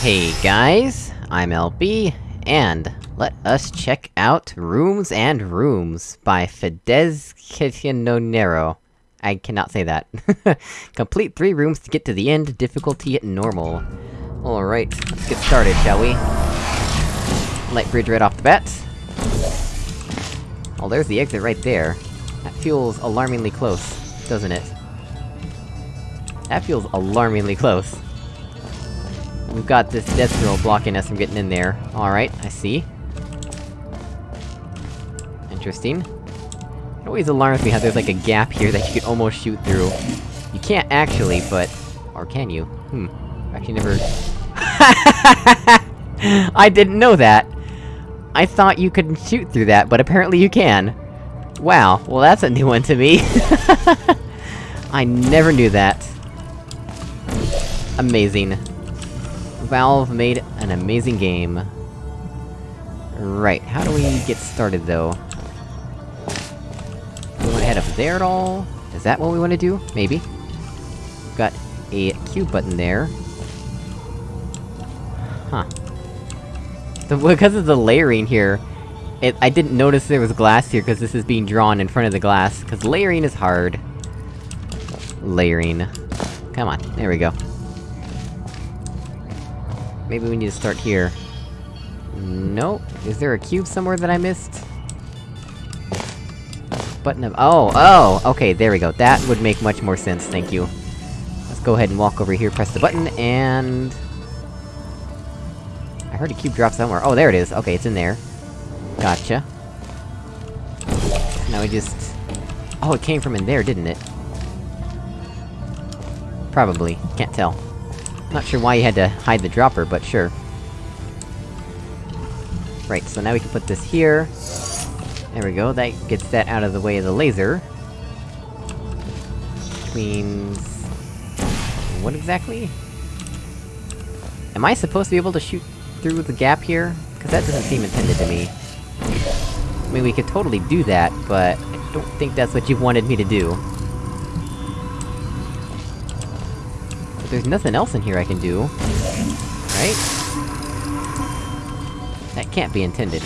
Hey guys, I'm LB, and let us check out Rooms and Rooms by Fidesz Kitchenonero. I cannot say that. Complete three rooms to get to the end, difficulty at normal. Alright, let's get started, shall we? Light bridge right off the bat. Oh, there's the exit right there. That feels alarmingly close, doesn't it? That feels alarmingly close. We've got this death drill blocking us from getting in there. Alright, I see. Interesting. It always alarms me how there's like a gap here that you could almost shoot through. You can't actually, but... Or can you? Hmm. Actually never... I didn't know that! I thought you couldn't shoot through that, but apparently you can. Wow, well that's a new one to me. I never knew that. Amazing. Valve made an amazing game. Right, how do we get started, though? We wanna head up there at all? Is that what we wanna do? Maybe. Got a cube button there. Huh. The, because of the layering here, it- I didn't notice there was glass here, because this is being drawn in front of the glass, because layering is hard. Layering. Come on, there we go. Maybe we need to start here. Nope. Is there a cube somewhere that I missed? Button of- oh, oh! Okay, there we go. That would make much more sense, thank you. Let's go ahead and walk over here, press the button, and... I heard a cube drop somewhere. Oh, there it is! Okay, it's in there. Gotcha. Now we just... Oh, it came from in there, didn't it? Probably. Can't tell. Not sure why you had to hide the dropper, but sure. Right, so now we can put this here. There we go, that gets that out of the way of the laser. Which means... What exactly? Am I supposed to be able to shoot through the gap here? Cause that doesn't seem intended to me. I mean, we could totally do that, but... I don't think that's what you wanted me to do. But there's nothing else in here I can do. Right? That can't be intended.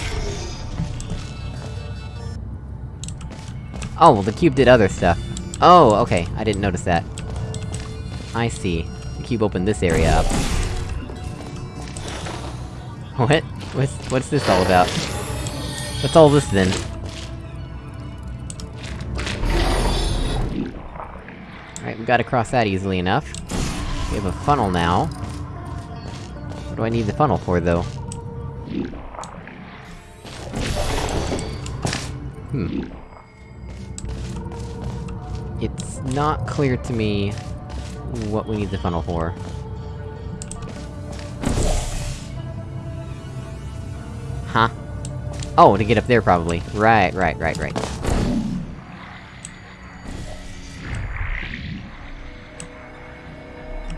Oh, well the cube did other stuff. Oh, okay, I didn't notice that. I see. The cube opened this area up. What? What's- what's this all about? What's all this then? Alright, we gotta cross that easily enough. We have a funnel now. What do I need the funnel for, though? Hmm. It's not clear to me... what we need the funnel for. Huh? Oh, to get up there, probably. Right, right, right, right.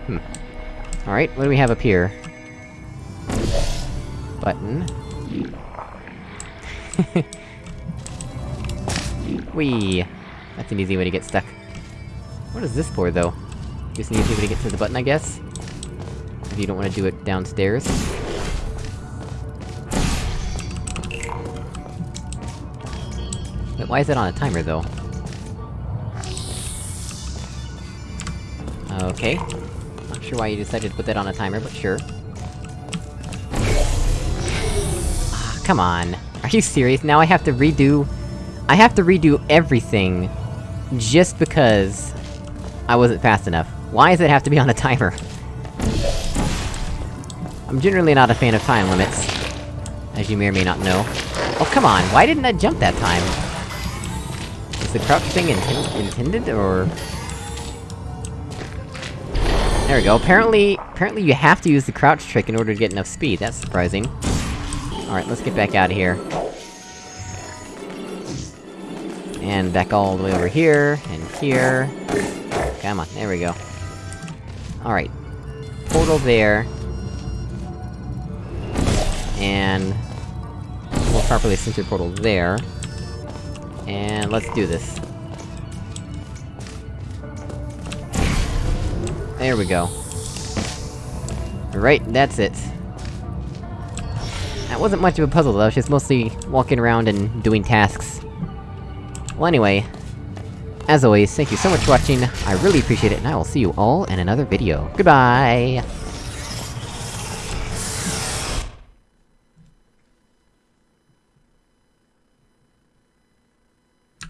Hmm. Alright, what do we have up here? Button. Whee! That's an easy way to get stuck. What is this for, though? Just an easy way to get to the button, I guess? If you don't want to do it downstairs. Wait, why is it on a timer, though? Okay. Not sure why you decided to put that on a timer, but sure. Ah, come on. Are you serious? Now I have to redo... I have to redo everything... just because... I wasn't fast enough. Why does it have to be on a timer? I'm generally not a fan of time limits. As you may or may not know. Oh, come on, why didn't I jump that time? Is the crouch thing inten intended, or...? There we go, apparently... Apparently you have to use the crouch trick in order to get enough speed, that's surprising. Alright, let's get back out of here. And back all the way over here, and here... Come on, there we go. Alright. Portal there. And... More properly centered portal there. And let's do this. There we go. Right, that's it. That wasn't much of a puzzle though, just mostly walking around and doing tasks. Well anyway, as always, thank you so much for watching, I really appreciate it, and I will see you all in another video. Goodbye!